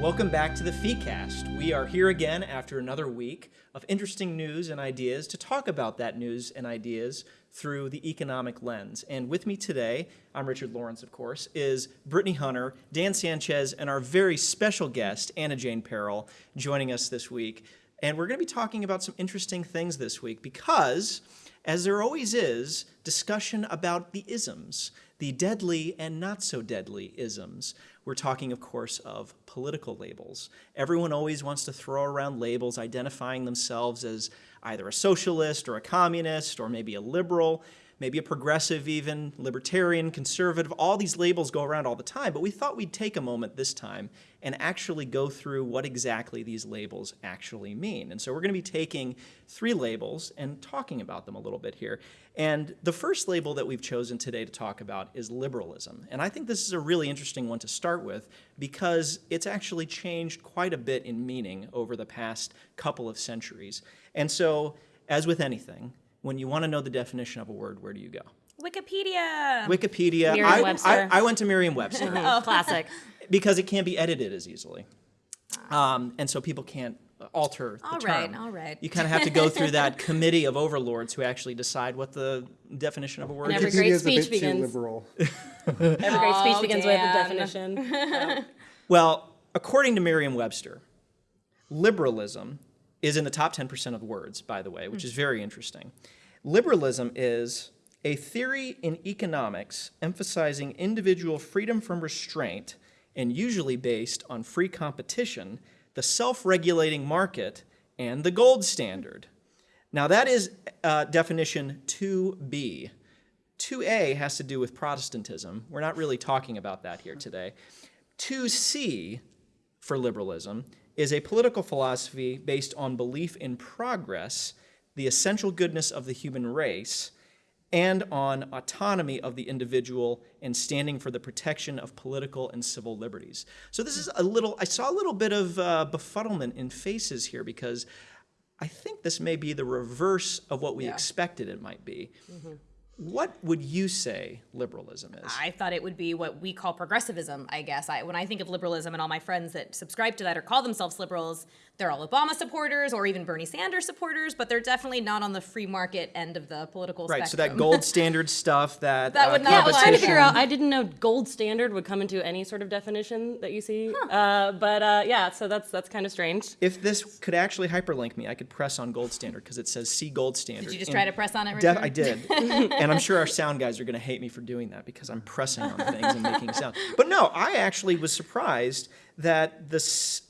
Welcome back to the FeeCast. We are here again after another week of interesting news and ideas to talk about that news and ideas through the economic lens. And with me today, I'm Richard Lawrence, of course, is Brittany Hunter, Dan Sanchez, and our very special guest, Anna Jane Peril, joining us this week. And we're going to be talking about some interesting things this week because, as there always is, discussion about the isms, the deadly and not so deadly isms. We're talking, of course, of political labels. Everyone always wants to throw around labels identifying themselves as either a socialist or a communist or maybe a liberal, maybe a progressive even, libertarian, conservative. All these labels go around all the time, but we thought we'd take a moment this time and actually go through what exactly these labels actually mean. And so we're going to be taking three labels and talking about them a little bit here. And the first label that we've chosen today to talk about is liberalism. And I think this is a really interesting one to start with because it's actually changed quite a bit in meaning over the past couple of centuries. And so, as with anything, when you want to know the definition of a word, where do you go? Wikipedia. Wikipedia. I, Merriam-Webster. I, I went to Merriam-Webster Oh, classic. because it can't be edited as easily. Um, and so people can't alter the All term. right, all right. You kind of have to go through that committee of overlords who actually decide what the definition of a word And is. every great speech bit begins- liberal. Every great speech Oh, begins with a Dan. definition. Well, according to Merriam-Webster, liberalism is in the top 10% of words, by the way, which is very interesting. Liberalism is a theory in economics emphasizing individual freedom from restraint and usually based on free competition, the self-regulating market, and the gold standard. Now that is uh, definition 2b. 2a has to do with Protestantism. We're not really talking about that here today. 2c for liberalism is a political philosophy based on belief in progress, the essential goodness of the human race, and on autonomy of the individual and standing for the protection of political and civil liberties. So this is a little, I saw a little bit of uh, befuddlement in faces here because I think this may be the reverse of what we Yeah. expected it might be. What would you say liberalism is? I thought it would be what we call progressivism, I guess. I, when I think of liberalism and all my friends that subscribe to that or call themselves liberals, they're all Obama supporters or even Bernie Sanders supporters, but they're definitely not on the free market end of the political right, so that gold standard stuff, that, That uh, would not Yeah, I was trying to figure out. I didn't know gold standard would come into any sort of definition that you see. Uh, but uh, yeah, so that's that's kind of strange. If this could actually hyperlink me, I could press on gold standard because it says see gold standard. Did you just And try to press on it, def- Richard? I did. and I'm sure our sound guys are going to hate me for doing that because I'm pressing on things and making sound. But no, I actually was surprised that the,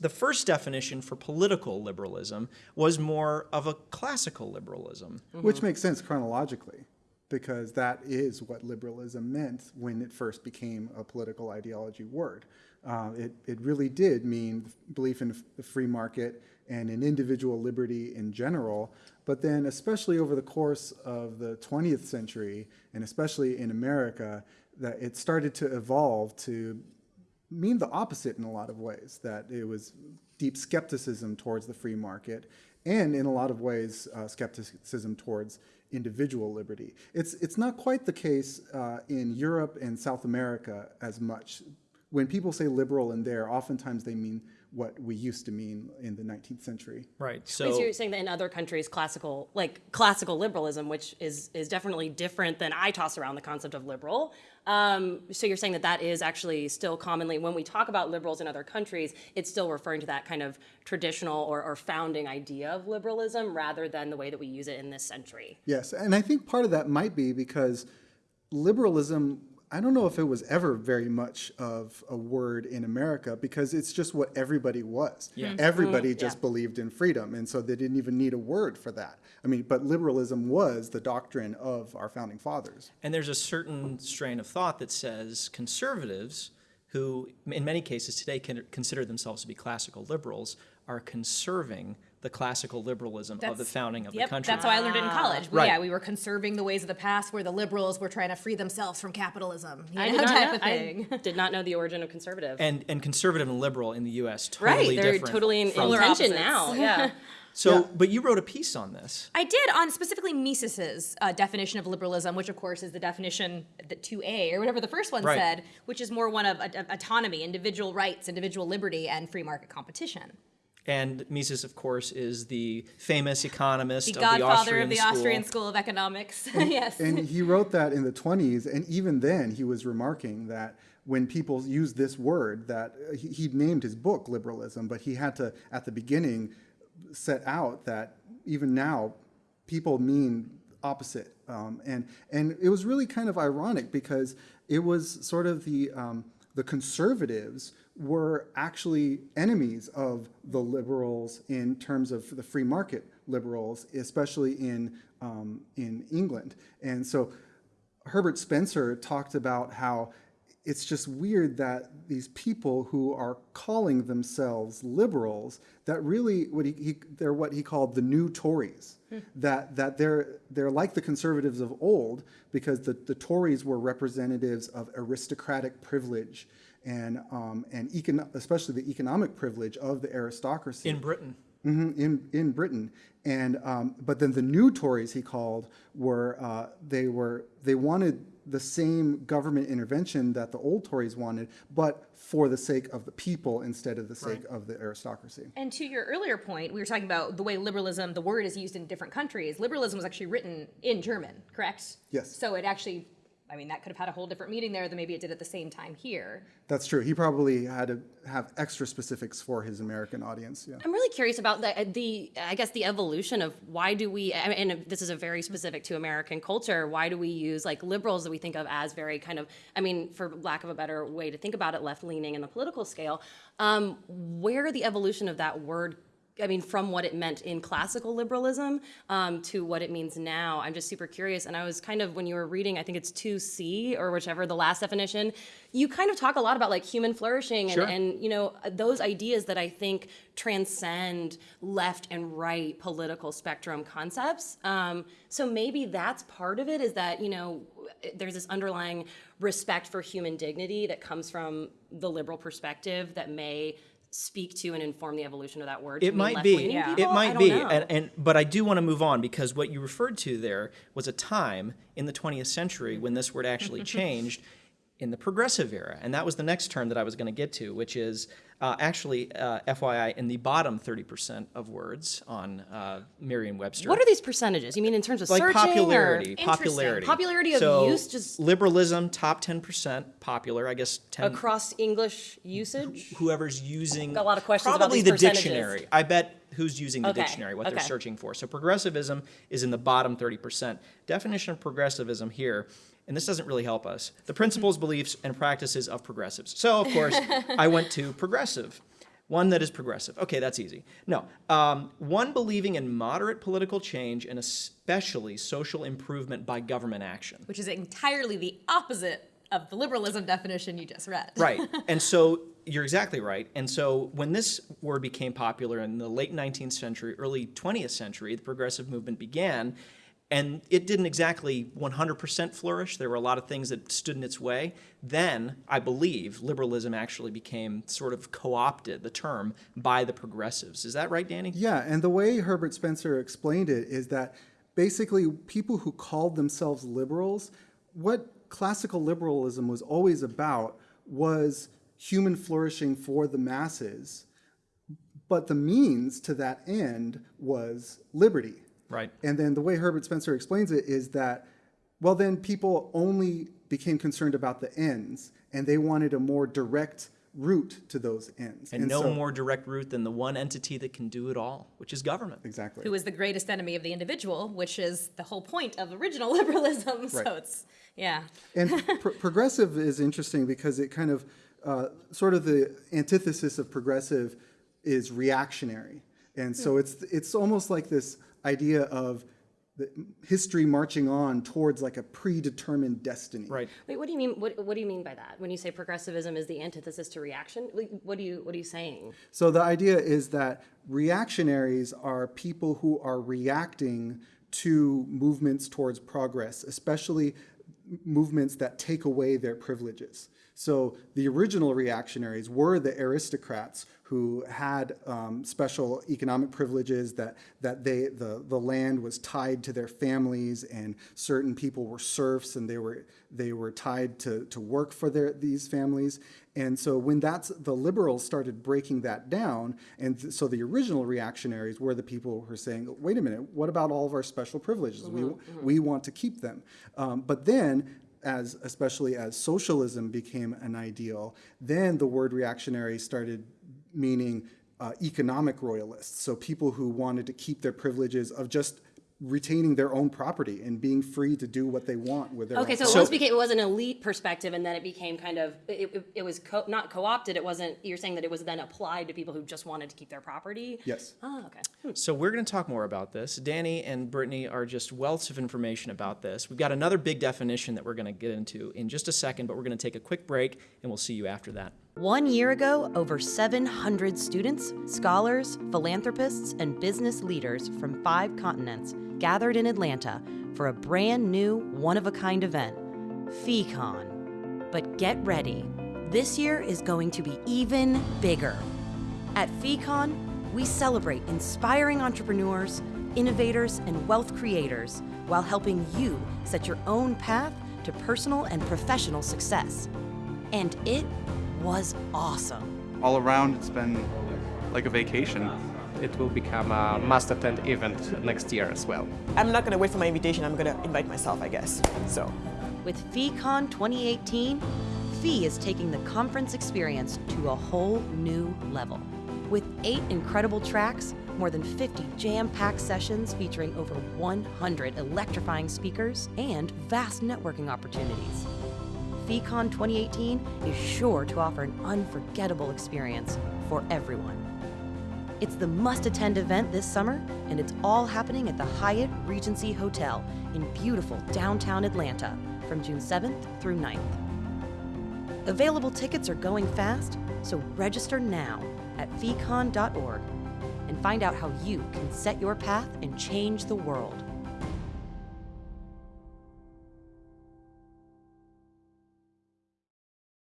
the first definition for political liberalism was more of a classical liberalism. Which makes sense chronologically, because that is what liberalism meant when it first became a political ideology word. Uh, it, it really did mean belief in the free market and in individual liberty in general, but then especially over the course of the 20th century, and especially in America, that it started to evolve to mean the opposite in a lot of ways, that it was deep skepticism towards the free market and in a lot of ways uh, skepticism towards individual liberty. It's, it's not quite the case uh, in Europe and South America as much. When people say liberal in there, oftentimes they mean what we used to mean in the 19th century. Right. So So you're saying that in other countries, classical, like classical liberalism, which is is definitely different than I toss around the concept of liberal. Um, so you're saying that that is actually still commonly when we talk about liberals in other countries, it's still referring to that kind of traditional or, or founding idea of liberalism rather than the way that we use it in this century. Yes, and I think part of that might be because liberalism, I don't know if it was ever very much of a word in America because it's just what everybody was. Yeah. Mm-hmm. Everybody mm-hmm. just yeah. believed in freedom, and so they didn't even need a word for that. I mean, but liberalism was the doctrine of our founding fathers. And there's a certain strain of thought that says conservatives, who in many cases today can consider themselves to be classical liberals, are conserving the classical liberalism of the founding of yep, the country. that's how I learned it in college. We- Right. Yeah, we were conserving the ways of the past where the liberals were trying to free themselves from capitalism. You I did not type know, of thing. I did not know the origin of conservative. and and conservative and liberal in the U.S. totally right, they're different. totally in, in tension now. Yeah. So, Yeah. but you wrote a piece on this. I did on specifically Mises's uh, definition of liberalism, which of course is the definition that 2A or whatever the first one Right. said, which is more one of a- a- autonomy, individual rights, individual liberty, and free market competition. And Mises, of course, is the famous economist The of the godfather Austrian of the school. Austrian School of Economics. yes. And he wrote that in the 20s, and even then he was remarking that when people use this word, that uh, he, he named his book liberalism, but he had to, at the beginning, set out that even now, people mean opposite. Um, and, and it was really kind of ironic because it was sort of the, um, the conservatives were actually enemies of the liberals in terms of the free market liberals, especially in, um, in England. And so Herbert Spencer talked about how it's just weird that these people who are calling themselves liberals, that really what he, he they're what he called the new Tories. that that they're they're like the conservatives of old because the, the Tories were representatives of aristocratic privilege and um, and econ- especially the economic privilege of the aristocracy in Britain. Mhm, in in Britain, and um, but then the new Tories he called were uh, they were they wanted the same government intervention that the old Tories wanted, but for the sake of the people instead of the sake of the aristocracy. And to your earlier point, we were talking about the way liberalism, the word is used in different countries. Liberalism was actually written in German, correct? Yes. So it actually, I mean, that could have had a whole different meaning there than maybe it did at the same time here. That's true. He probably had to have extra specifics for his American audience. Yeah. I'm really curious about the, the, I guess, the evolution of why do we, and this is a very specific to American culture, why do we use like liberals that we think of as very kind of, I mean, for lack of a better way to think about it, left leaning in the political scale, um, where the evolution of that word I mean, from what it meant in classical liberalism um, to what it means now. I'm just super curious. And I was kind of, when you were reading, I think it's 2C or whichever, the last definition, you kind of talk a lot about like human flourishing and, Sure. and you know, those ideas that I think transcend left and right political spectrum concepts. Um, so maybe that's part of it is that, you know, there's this underlying respect for human dignity that comes from the liberal perspective that may speak to and inform the evolution of that word. It might be. left-leaning It might be. And, and but I do want to move on because what you referred to there was a time in the 20th century when this word actually changed in the progressive era. And that was the next term that I was going to get to, which is uh, actually, uh, FYI, in the bottom 30% of words on uh, Merriam-Webster. What are these percentages? You mean in terms of like searching popularity, or popularity, Popularity of so use, just- liberalism, top ten percent popular. I guess ten. across English usage? whoever's using Got a lot of questions about probably the dictionary. I bet who's using the Okay, dictionary, what they're searching for. So progressivism is in the bottom 30%. Definition of progressivism here, and this doesn't really help us. The principles, beliefs, and practices of progressives. So of course, I went to progressive. One that is progressive. Okay, that's easy. No, um, one believing in moderate political change and especially social improvement by government action. which is entirely the opposite of the liberalism definition you just read. Right. And so you're exactly right. And so when this word became popular in the late 19th century, early 20th century, the progressive movement began. And it didn't exactly 100% flourish. There were a lot of things that stood in its way. Then, I believe, liberalism actually became sort of co opted, the term, by the progressives. Is that right, Danny? Yeah, and the way Herbert Spencer explained it is that basically people who called themselves liberals, what classical liberalism was always about was human flourishing for the masses, but the means to that end was liberty. Right. And then the way Herbert Spencer explains it is that, well, then people only became concerned about the ends, and they wanted a more direct route to those ends. And, no so- more direct route than the one entity that can do it all, which is government. Exactly. Who is the greatest enemy of the individual, which is the whole point of original liberalism. So it's, yeah. And pr- progressive is interesting because it kind of, uh, sort of the antithesis of progressive is reactionary. And so it's, it's almost like this idea of the history marching on towards like a predetermined destiny. Right. Wait, what do you mean? What, what do you mean by that? When you say progressivism is the antithesis to reaction, what do you what are you saying? So the idea is that reactionaries are people who are reacting to movements towards progress, especially movements that take away their privileges. So the original reactionaries were the aristocrats who had um, special economic privileges that, that they, the, the land was tied to their families and certain people were serfs and they were, they were tied to, to work for their, these families. And so when that's, the liberals started breaking that down, and th- so the original reactionaries were the people who were saying, wait a minute, what about all of our special privileges? We, we want to keep them. Um, but then as especially as socialism became an ideal, then the word reactionary started meaning uh, economic royalists. So people who wanted to keep their privileges of just retaining their own property and being free to do what they want with their Okay, own so it So- once became, it was an elite perspective, and then it became kind of, it, it, it was co- not co-opted, it wasn't, you're saying that it was then applied to people who just wanted to keep their property? Yes. Oh, okay. Hmm. So we're going to talk more about this. Danny and Brittany are just wealths of information about this. We've got another big definition that we're going to get into in just a second, but we're going to take a quick break and we'll see you after that. One year ago, over 700 students, scholars, philanthropists, and business leaders from five continents gathered in Atlanta for a brand new, one of a kind event, FeeCon. But get ready, this year is going to be even bigger. At FeeCon, we celebrate inspiring entrepreneurs, innovators, and wealth creators while helping you set your own path to personal and professional success. And it was awesome. all around it's been like a vacation. It will become a must attend event next year as well. I'm not going to wait for my invitation. I'm going to invite myself, I guess. So, With FeeCon 2018, Fee is taking the conference experience to a whole new level. With eight incredible tracks, more than 50 jam packed sessions featuring over 100 electrifying speakers, and vast networking opportunities. FeeCon 2018 is sure to offer an unforgettable experience for everyone. It's the must attend event this summer, and it's all happening at the Hyatt Regency Hotel in beautiful downtown Atlanta from June 7th through 9th. Available tickets are going fast, so register now at feecon.org and find out how you can set your path and change the world.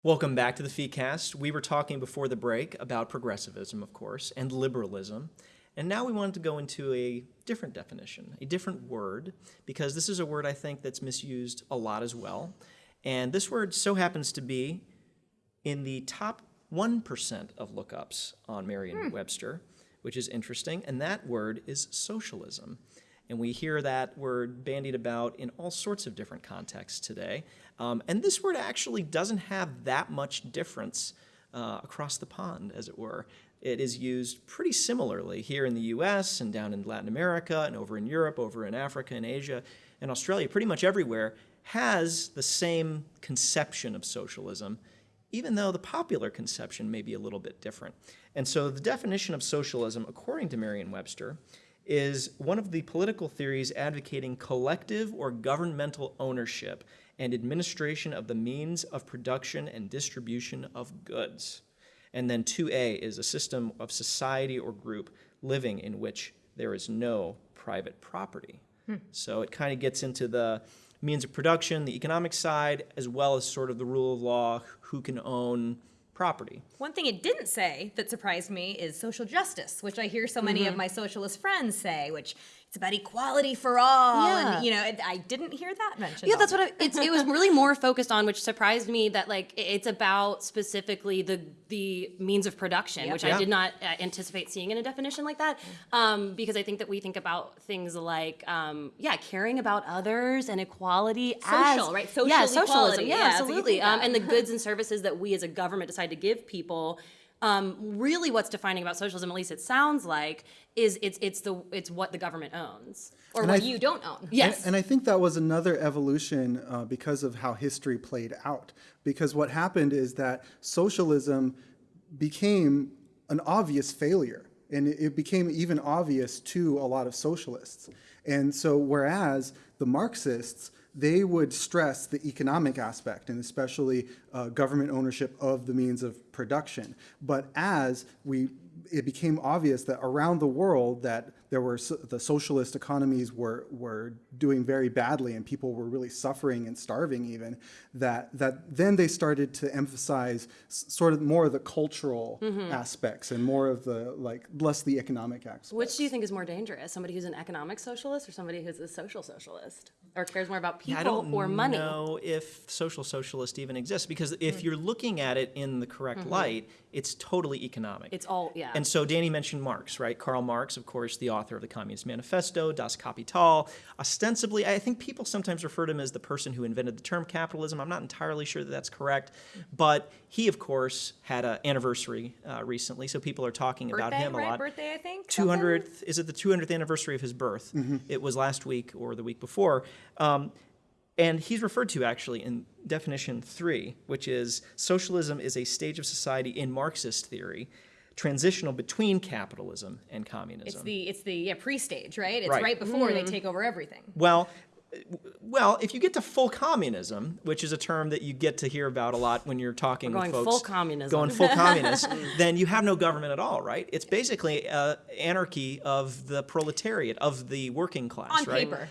Welcome back to the FeeCast. We were talking before the break about progressivism, of course, and liberalism. And now we wanted to go into a different definition, a different word, because this is a word I think that's misused a lot as well. And this word so happens to be in the top 1% of lookups on Merriam-Webster, hmm. which is interesting, and that word is socialism. And we hear that word bandied about in all sorts of different contexts today. Um, and this word actually doesn't have that much difference uh, across the pond, as it were. It is used pretty similarly here in the US and down in Latin America and over in Europe, over in Africa and Asia and Australia, pretty much everywhere, has the same conception of socialism even though the popular conception may be a little bit different. And so the definition of socialism, according to Merriam-Webster, is one of the political theories advocating collective or governmental ownership and administration of the means of production and distribution of goods. And then 2A is a system of society or group living in which there is no private property. Hmm. So it kind of gets into the means of production, the economic side, as well as sort of the rule of law, who can own property. One thing it didn't say that surprised me is social justice, which I hear so many of mm-hmm. my socialist friends say, which it's about equality for all. Yeah. And, you know, it- I didn't hear that mentioned. Yeah, that's what I, it's, it was really more focused on, which surprised me that like it's about specifically the the means of production, which Yeah. I did not uh, anticipate seeing in a definition like that, um, because I think that we think about things like um, yeah, caring about others and equality, Social, as, right? Social yeah, socialism, yeah, Yeah, absolutely, um, and the goods and services that we as a government decide to give people. Um, really, what's defining about socialism, at least it sounds like, is it's it's the it's what the government owns. or And what you don't own. Yes. And, and I think that was another evolution uh, because of how history played out. Because what happened is that socialism became an obvious failure. And it became even obvious to a lot of socialists. And so, whereas the Marxists, they would stress the economic aspect and especially uh, government ownership of the means of production. But as we it became obvious that around the world that there were so, the socialist economies were were doing very badly and people were really suffering and starving even that that then they started to emphasize s- sort of more of the cultural mm-hmm. aspects and more of the like less the economic aspects. Which do you think is more dangerous? Somebody who's an economic socialist or somebody who's a social socialist? Or cares more about people I don't or money? know if social socialist even exists because if mm. you're looking at it in the correct mm-hmm. light, it's totally economic. It's all, yeah. And so Danny mentioned Marx, right? Karl Marx, of course, the author of the Communist Manifesto, Das Kapital. Ostensibly, I think people sometimes refer to him as the person who invented the term capitalism. I'm not entirely sure that that's correct, but he, of course, had an anniversary uh, recently, so people are talking about him a right? lot. Birthday, I think. 200th is it the 200th anniversary of his birth it was last week or the week before um, and he's referred to actually in definition three which is socialism is a stage of society in marxist theory transitional between capitalism and communism It's the it's the yeah, pre-stage, right? It's Right. right, before they take over everything. well well if you get to full communism which is a term that you get to hear about a lot when you're talking We're with going folks full communism. going full communist then you have no government at all right it's basically uh, anarchy of the proletariat of the working class right? On right paper.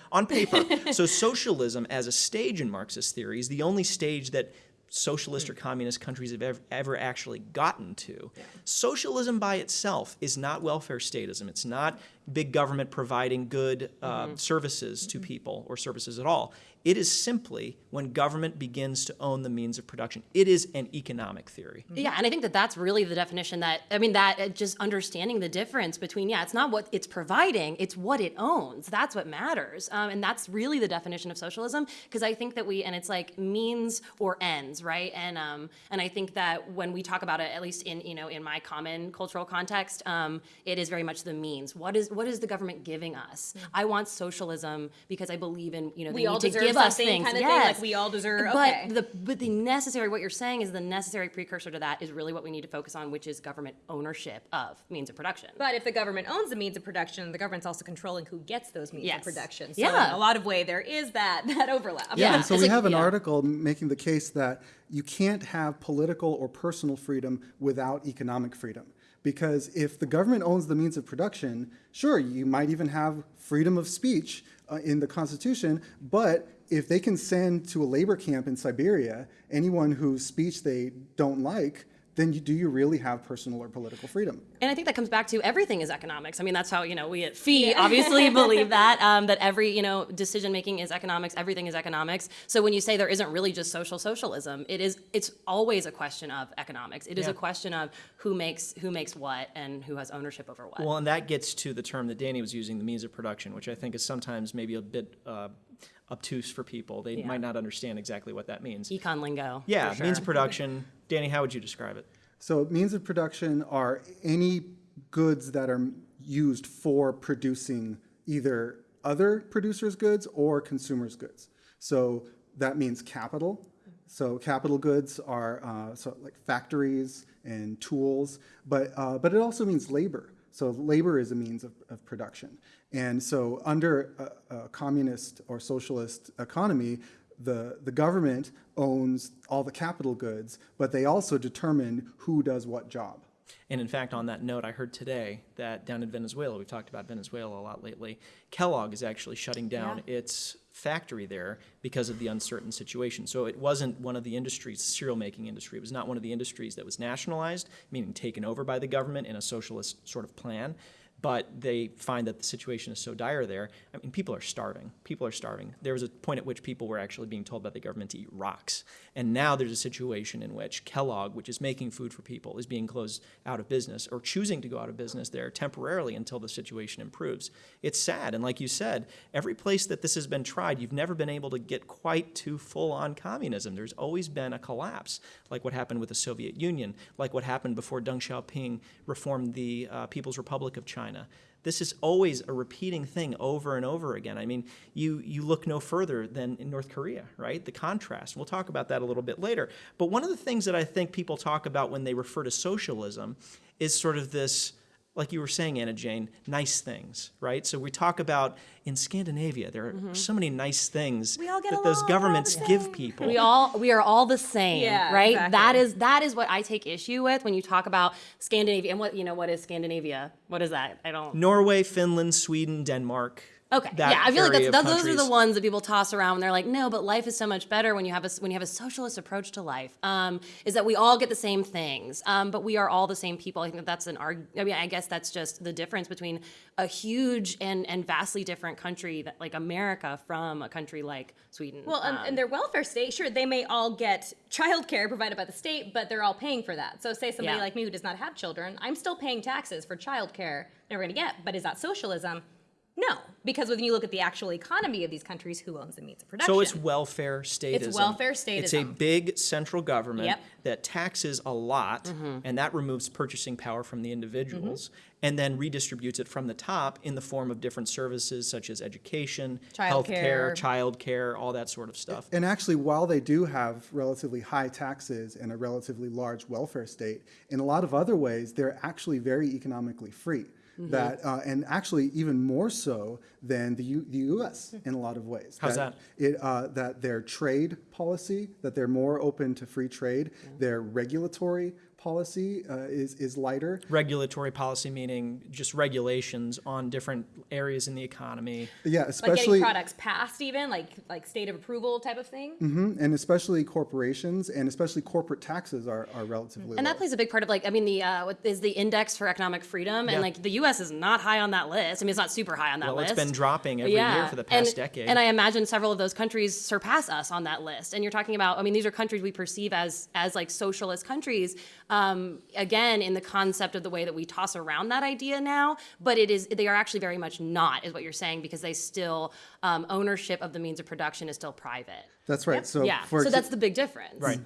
on paper so socialism as a stage in marxist theory is the only stage that socialist or hmm. communist countries have ever, ever actually gotten to. Socialism by itself is not welfare statism. It's not big government providing good uh, services to people or services at all. It is simply when government begins to own the means of production. It is an economic theory. Yeah, and I think that that's really the definition that, I mean, that uh, just understanding the difference between, yeah, it's not what it's providing, it's what it owns. That's what matters. Um, and that's really the definition of socialism, because I think that we, and it's like means or ends, right? And um, and I think that when we talk about it, at least in, you know, in my common cultural context, um, it is very much the means. What is what is the government giving us? Mm. I want socialism because I believe in, you know, they We all need to deserve give us things. kind of thing, yes. like we all deserve- But okay. the but the necessary what you're saying is the necessary precursor to that is really what we need to focus on, which is government ownership of means of production. But if the government owns the means of production, the government's also controlling who gets those means Yes. of production. So Yeah. in a lot of way, there is that that overlap. Yeah. And so it's we like- have an yeah. article making the case that you can't have political or personal freedom without economic freedom. Because if the government owns the means of production, sure, you might even have freedom of speech uh, in the Constitution, but if they can send to a labor camp in Siberia anyone whose speech they don't like, then you, do you really have personal or political freedom? And I think that comes back to everything is economics. I mean, that's how you know we at Fee obviously believe that um, that every you know decision making is economics. Everything is economics. So when you say there isn't really just social socialism, it is. It's always a question of economics. It is Yeah. a question of who makes who makes what and who has ownership over what. Well, and that gets to the term that Danny was using, the means of production, which I think is sometimes maybe a bit uh, obtuse for people. They Yeah. might not understand exactly what that means. Econ lingo. Yeah, for means of production. Danny, how would you describe it? So means of production are any goods that are used for producing either other producers' goods or consumers' goods. So that means capital. So capital goods are uh, so like factories and tools, but uh, but it also means labor. So labor is a means of, of production. And so under a, a communist or socialist economy, the, the government owns all the capital goods, but they also determine who does what job. And in fact, on that note, I heard today that down in Venezuela, we've talked about Venezuela a lot lately, Kellogg is actually shutting down its factory there because of the uncertain situation. So it wasn't one of the industries, cereal making industry, it was not one of the industries that was nationalized, meaning taken over by the government in a socialist sort of plan. But they find that the situation is so dire there. I mean, people are starving. People are starving. There was a point at which people were actually being told by the government to eat rocks. And now there's a situation in which Kellogg, which is making food for people, is being closed out of business or choosing to go out of business there temporarily until the situation improves. It's sad. And like you said, every place that this has been tried, you've never been able to get quite to full on communism. There's always been a collapse, like what happened with the Soviet Union, like what happened before Deng Xiaoping reformed the uh, People's Republic of China. This is always a repeating thing over and over again. I mean, you, you look no further than in North Korea, right? The contrast. We'll talk about that a little bit later. But one of the things that I think people talk about when they refer to socialism is sort of this like you were saying, Anna Jane, nice things, right? So we talk about in Scandinavia, there are mm-hmm. so many nice things all get that those along, we're all the governments give people. We all we are all the same, Yeah, right? exactly. That is that is what I take issue with when you talk about Scandinavia and what you know what is Scandinavia? What is that? I don't Norway, Finland, Sweden, Denmark. Okay. that yeah, I feel like area that's, of those, those are the ones that people toss around when they're like, no, but life is so much better when you have a when you have a socialist approach to life. Um, is that we all get the same things, um, but we are all the same people. I think that that's an arg. I mean, I guess that's just the difference between a huge and and vastly different country that like America from a country like Sweden. Well, um, and their welfare state, sure, they may all get childcare provided by the state, but they're all paying for that. So, say somebody Yeah. like me who does not have children, I'm still paying taxes for childcare they're going to get. But is that socialism? No, because when you look at the actual economy of these countries, who owns the means of production? So it's welfare statism. It's welfare state. It's a big central government Yep. That taxes a lot, mm-hmm. and that removes purchasing power from the individuals, mm-hmm. and then redistributes it from the top in the form of different services such as education, healthcare, Childcare. childcare, all that sort of stuff. And actually, while they do have relatively high taxes and a relatively large welfare state, in a lot of other ways, they're actually very economically free. Mm-hmm. That uh, and actually even more so than the, U, the U.S. in a lot of ways. How's that? It, uh, that their trade policy, that they're more open to free trade, their regulatory policy uh, is is lighter. Regulatory policy meaning just regulations on different areas in the economy. Yeah, like especially getting products passed, even like like state of approval type of thing. and especially corporations and especially corporate taxes are, are relatively And low. that plays a big part of like I mean the uh, what is the index for economic freedom Yeah. and like the U.S. is not high on that list. I mean it's not super high on that Well, list. it's been dropping every year for the past and, decade. And I imagine several of those countries surpass us on that list. And you're talking about I mean these are countries we perceive as as like socialist countries. Um, again, in the concept of the way that we toss around that idea now, but it is they are actually very much not, is what you're saying, because they still um, ownership of the means of production is still private. That's right. So yeah, for so that's the big difference. Right.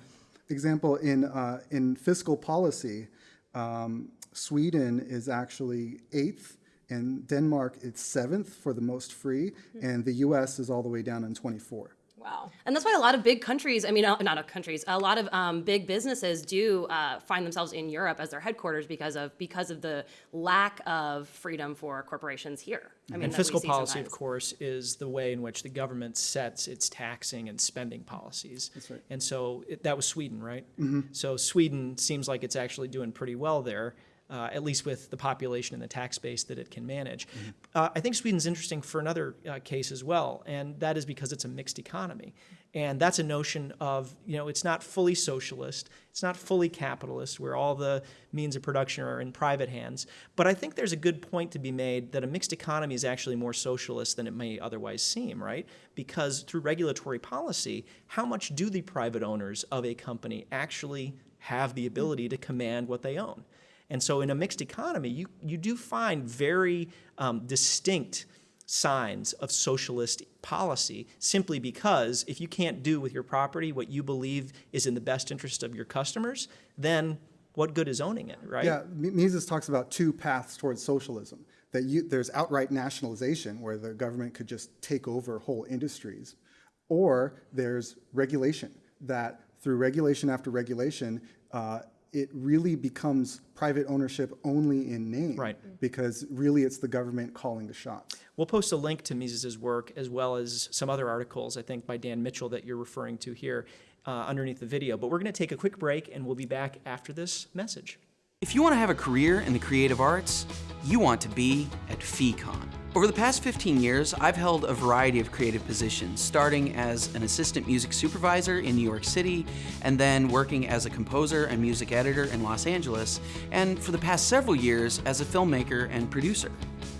example, in, uh, in fiscal policy, um, Sweden is actually eighth, and Denmark is seventh for the most free, and the US is all the way down in 24. Wow. And that's why a lot of big countries, I mean, uh, not of countries, a lot of um, big businesses do uh, find themselves in Europe as their headquarters because of because of the lack of freedom for corporations here. I mean, And fiscal see policy, of course, is the way in which the government sets its taxing and spending policies. That's right. And so it, that was Sweden, right? Mm-hmm. So Sweden seems like it's actually doing pretty well there, uh, at least with the population and the tax base that it can manage. Uh, I think Sweden's interesting for another uh, case as well, and that is because it's a mixed economy. And that's a notion of, you know, it's not fully socialist, it's not fully capitalist, where all the means of production are in private hands. But I think there's a good point to be made that a mixed economy is actually more socialist than it may otherwise seem, right? Because through regulatory policy, how much do the private owners of a company actually have the ability to command what they own? And so in a mixed economy, you, you do find very um, distinct signs of socialist policy simply because if you can't do with your property what you believe is in the best interest of your customers, then what good is owning it, right? Yeah, Mises talks about two paths towards socialism. That you, there's outright nationalization, where the government could just take over whole industries, or there's regulation, that through regulation after regulation, uh, it really becomes private ownership only in name. Right. Because really it's the government calling the shots. We'll post a link to Mises's work as well as some other articles, I think, by Dan Mitchell that you're referring to here uh, underneath the video. But we're going to take a quick break and we'll be back after this message. If you want to have a career in the creative arts, you want to be at FECON. Over the past 15 years, I've held a variety of creative positions, starting as an assistant music supervisor in New York City, and then working as a composer and music editor in Los Angeles, and for the past several years as a filmmaker and producer.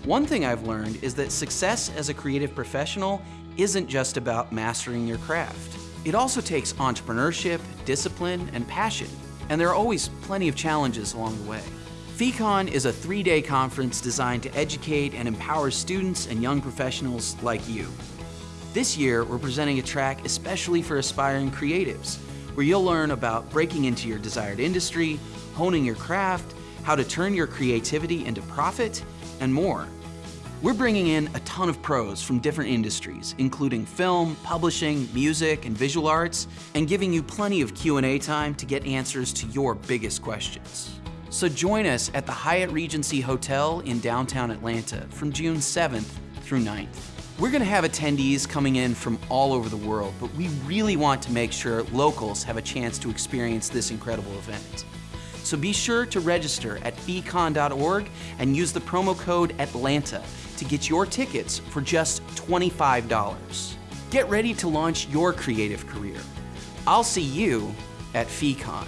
One thing I've learned is that success as a creative professional isn't just about mastering your craft. It also takes entrepreneurship, discipline, and passion and there are always plenty of challenges along the way. FECON is a three-day conference designed to educate and empower students and young professionals like you. This year, we're presenting a track especially for aspiring creatives, where you'll learn about breaking into your desired industry, honing your craft, how to turn your creativity into profit, and more. We're bringing in a ton of pros from different industries, including film, publishing, music, and visual arts, and giving you plenty of Q&A time to get answers to your biggest questions. So join us at the Hyatt Regency Hotel in downtown Atlanta from June 7th through 9th. We're going to have attendees coming in from all over the world, but we really want to make sure locals have a chance to experience this incredible event. So be sure to register at feecon.org and use the promo code ATLANTA to get your tickets for just $25. Get ready to launch your creative career. I'll see you at FeeCon.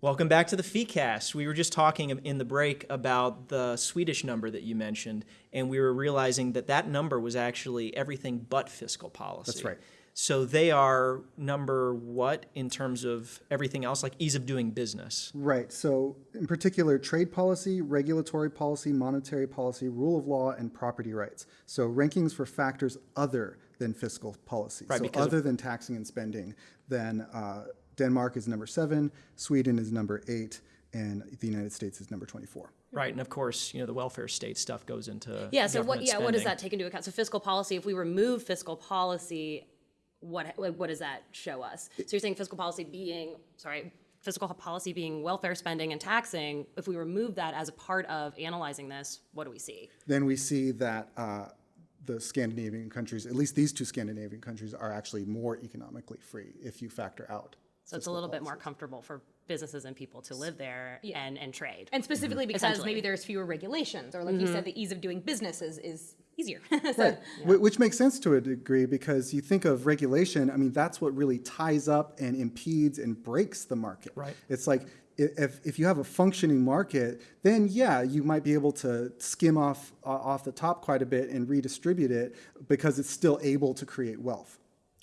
Welcome back to the FeeCast. We were just talking in the break about the Swedish number that you mentioned, and we were realizing that that number was actually everything but fiscal policy. That's right. So they are number what in terms of everything else, like ease of doing business? Right. So, in particular, trade policy, regulatory policy, monetary policy, rule of law, and property rights. So, rankings for factors other than fiscal policy. Right, so, other than taxing and spending, than uh, Denmark is number seven, Sweden is number eight, and the United States is number 24. Right, and of course, you know, the welfare state stuff goes into Yeah, so what, government yeah, what does that take into account? So fiscal policy, if we remove fiscal policy, what, what does that show us? So you're saying fiscal policy being, sorry, fiscal policy being welfare spending and taxing, if we remove that as a part of analyzing this, what do we see? Then we see that uh, the Scandinavian countries, at least these two Scandinavian countries, are actually more economically free if you factor out. So it's a little bit more comfortable for businesses and people to live there and, and trade. And specifically because maybe there's fewer regulations, or like you said, the ease of doing business is, is easier. so, Right, Wh- which makes sense to a degree because you think of regulation, I mean, that's what really ties up and impedes and breaks the market. Right. It's like if, if you have a functioning market, then yeah, you might be able to skim off, uh, off the top quite a bit and redistribute it because it's still able to create wealth.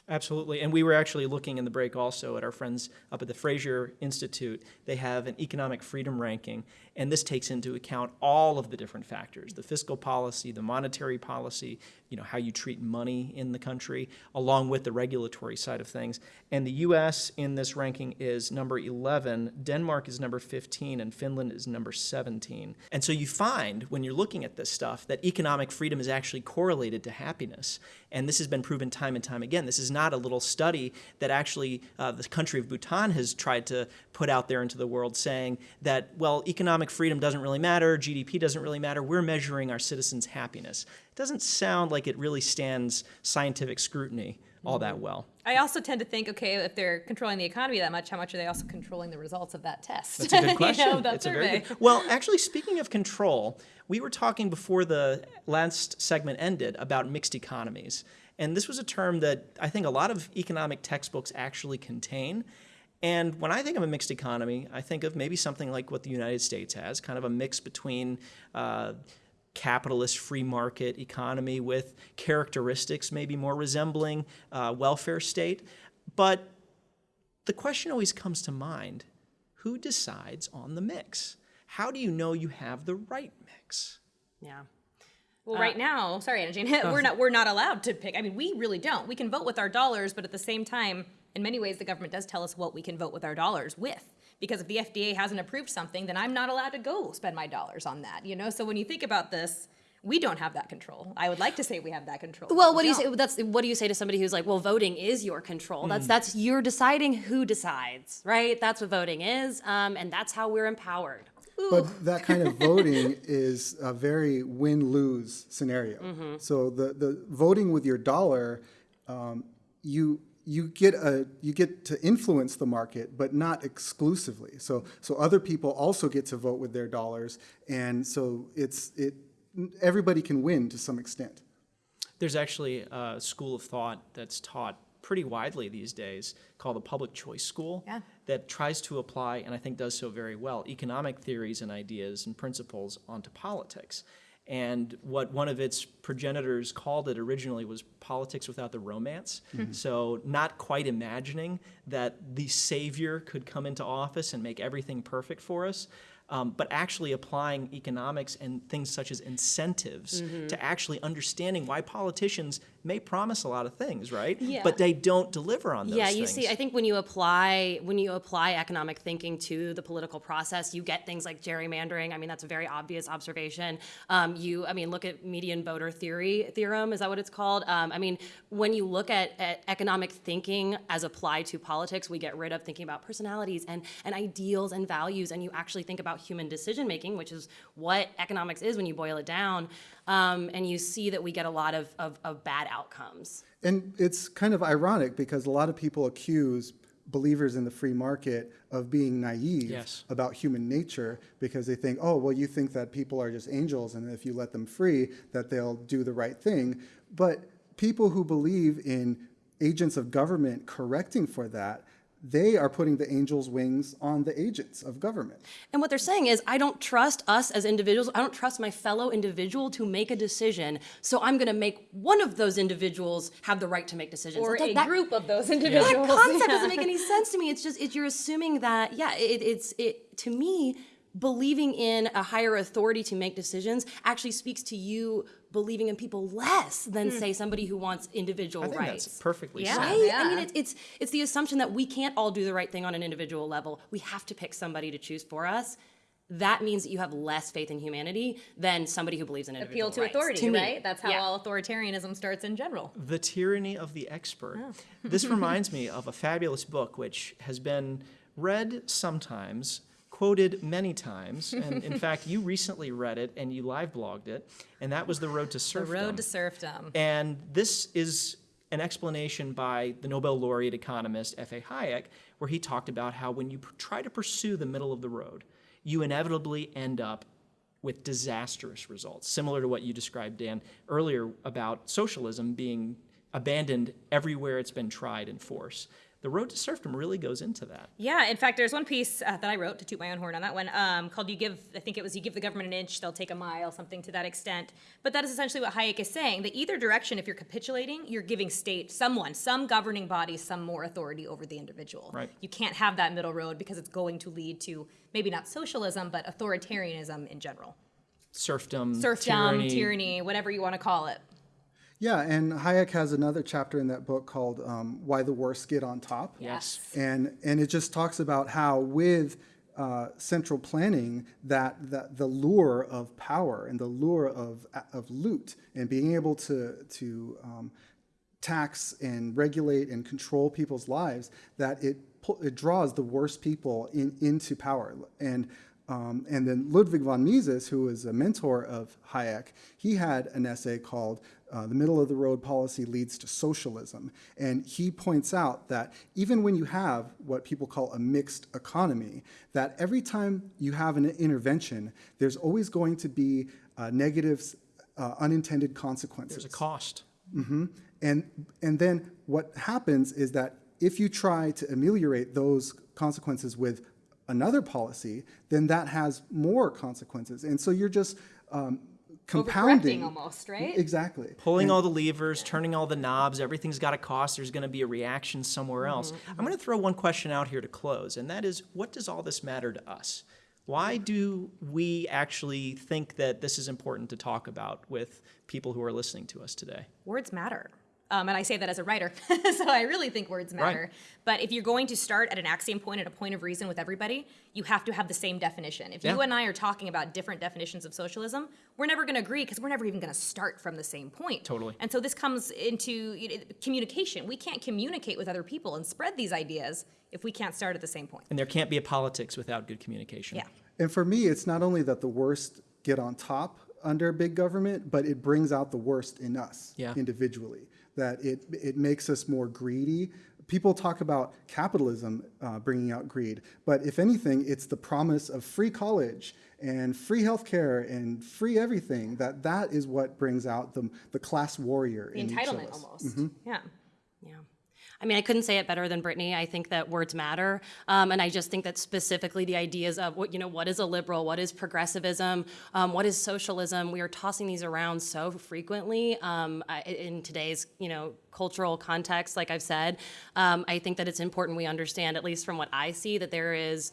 Absolutely. And we were actually looking in the break also at our friends up at the Fraser Institute. They have an economic freedom ranking, and this takes into account all of the different factors the fiscal policy, the monetary policy, you know, how you treat money in the country, along with the regulatory side of things. And the US in this ranking is number 11, Denmark is number 15, and Finland is number 17. And so you find when you're looking at this stuff that economic freedom is actually correlated to happiness. And this has been proven time and time again. This is not a little study that actually uh, the country of Bhutan has tried to put out there into the world saying that, well, economic freedom doesn't really matter, GDP doesn't really matter, we're measuring our citizens' happiness. It doesn't sound like it really stands scientific scrutiny all that well. I also tend to think, okay, if they're controlling the economy that much, how much are they also controlling the results of that test? That's a good You know, question. that it's a survey. very good. Well, actually, speaking of control, we were talking before the last segment ended about mixed economies, and this was a term that I think a lot of economic textbooks actually contain. And when I think of a mixed economy, I think of maybe something like what the United States has, kind of a mix between. Uh, capitalist free market economy with characteristics maybe more resembling uh, welfare state. But the question always comes to mind who decides on the mix? How do you know you have the right mix? Yeah. Well, right now, sorry, Anna Jane, we're not we're not allowed to pick. I mean, we really don't. We can vote with our dollars, but at the same time, in many ways, the government does tell us what we can vote with our dollars with. Because if the FDA hasn't approved something, then I'm not allowed to go spend my dollars on that. You know. So when you think about this, we don't have that control. I would like to say we have that control. but Well, we what do you don't. say? That's what do you say to somebody who's like, well, voting is your control. That's that's you're deciding who decides, right? That's what voting is, um, and that's how we're empowered. But that kind of voting is a very win-lose scenario. So the, the voting with your dollar, um, you you get a you get to influence the market, but not exclusively. So so other people also get to vote with their dollars, and so it's it everybody can win to some extent. There's actually a school of thought that's taught pretty widely these days called the public choice school Yeah. that tries to apply, and I think does so very well, economic theories and ideas and principles onto politics. And what one of its progenitors called it originally was politics without the romance. So, not quite imagining that the savior could come into office and make everything perfect for us. um, but actually applying economics and things such as incentives Mm-hmm. to actually understanding why politicians may promise a lot of things, right? Yeah. But they don't deliver on those yeah, things. you see, I think when you apply when you apply economic thinking to the political process, you get things like gerrymandering. I mean, that's a very obvious observation. Um, you, I mean, look at median voter theory theorem. Is that what it's called? Um, I mean, when you look at, at economic thinking as applied to politics, we get rid of thinking about personalities and and ideals and values, and you actually think about human decision making, which is what economics is when you boil it down. Um, and you see that we get a lot of, of, of bad outcomes. And it's kind of ironic because a lot of people accuse believers in the free market of being naive Yes. about human nature because they think, oh, well, you think that people are just angels and if you let them free, that they'll do the right thing. But people who believe in agents of government correcting for that, they are putting the angel's wings on the agents of government. And what they're saying is, I don't trust us as individuals. I don't trust my fellow individual to make a decision. So I'm going to make one of those individuals have the right to make decisions. Or That- a that- group of those individuals. That concept Yeah. doesn't make any sense to me. It's just, it, you're assuming that, yeah, it, it's, it, to me, believing in a higher authority to make decisions actually speaks to you believing in people less than, hmm. say, somebody who wants individual I think rights. that's perfectly Yeah. said. Right? I mean, it's, it's it's the assumption that we can't all do the right thing on an individual level. We have to pick somebody to choose for us. That means that you have less faith in humanity than somebody who believes in individual Appeal to rights. authority, me. right? That's how Yeah. all authoritarianism starts in general. The tyranny of the expert. Oh. this reminds me of a fabulous book which has been read sometimes, quoted many times, and in fact, you recently read it and you live blogged it, and that was The Road to Serfdom. The road to serfdom. And this is an explanation by the Nobel laureate economist F.A. Hayek, where he talked about how when you try to pursue the middle of the road, you inevitably end up with disastrous results, similar to what you described, Dan, earlier about socialism being abandoned everywhere it's been tried in force. The road to serfdom really goes into that. Yeah, in fact, there's one piece uh, that I wrote to toot my own horn on that one um, called "You Give." I think it was "You Give the Government an Inch, They'll Take a Mile," something to that extent. But that is essentially what Hayek is saying. That either direction, if you're capitulating, you're giving state someone, some governing body, some more authority over the individual. Right. You can't have that middle road because it's going to lead to maybe not socialism, but authoritarianism in general. Serfdom, Serfdom, tyranny. tyranny, whatever you want to call it. Yeah, and Hayek has another chapter in that book called um, "Why the Worst Get on Top." Yes. and and it just talks about how with uh, central planning that, that the lure of power and the lure of of loot and being able to to um, tax and regulate and control people's lives that it it draws the worst people in, into power and um, and then Ludwig von Mises, who was a mentor of Hayek, he had an essay called uh, "The Middle of the Road Policy Leads to Socialism," and he points out that even when you have what people call a mixed economy, that every time you have an intervention, there's always going to be uh, negative, uh, unintended consequences. There's a cost. And, and then what happens is that if you try to ameliorate those consequences with another policy, then that has more consequences. And so you're just um, compounding. almost, right? Exactly. pulling all the levers, turning all the knobs, everything's got a cost. There's going to be a reaction somewhere mm-hmm, else. Mm-hmm. I'm going to throw one question out here to close, and that is what does all this matter to us? Why mm-hmm. do we actually think that this is important to talk about with people who are listening to us today? words matter. Um, and I say that as a writer, so I really think words matter. But if you're going to start at an axiom point, at a point of reason with everybody, you have to have the same definition. If you and I are talking about different definitions of socialism, we're never going to agree because we're never even going to start from the same point. Totally. And so this comes into you know, communication. We can't communicate with other people and spread these ideas if we can't start at the same point. And there can't be a politics without good communication. Yeah. And for me, it's not only that the worst get on top under big government, but it brings out the worst in us Yeah. individually. That it, it makes us more greedy. People talk about capitalism uh, bringing out greed, but if anything, it's the promise of free college and free healthcare and free everything. That that is what brings out the, the class warrior The in each of entitlement us. almost. Yeah. Yeah. I mean, I couldn't say it better than Brittany. I think that words matter, um, and I just think that specifically the ideas of what you know, what is a liberal, what is progressivism, um, what is socialism. We are tossing these around so frequently um, in today's you know cultural context. Like I've said, um, I think that it's important we understand, at least from what I see, that there is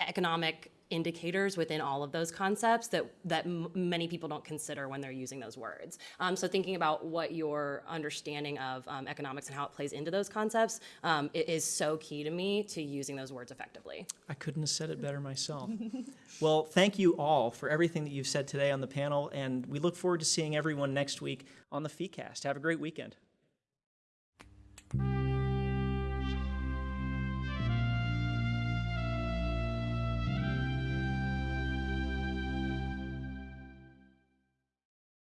economic indicators within all of those concepts that that many people don't consider when they're using those words. Um, so thinking about what your understanding of um, economics and how it plays into those concepts um, is so key to me to using those words effectively. I couldn't have said it better myself. well, thank you all for everything that you've said today on the panel, and we look forward to seeing everyone next week on the FeeCast. Have a great weekend.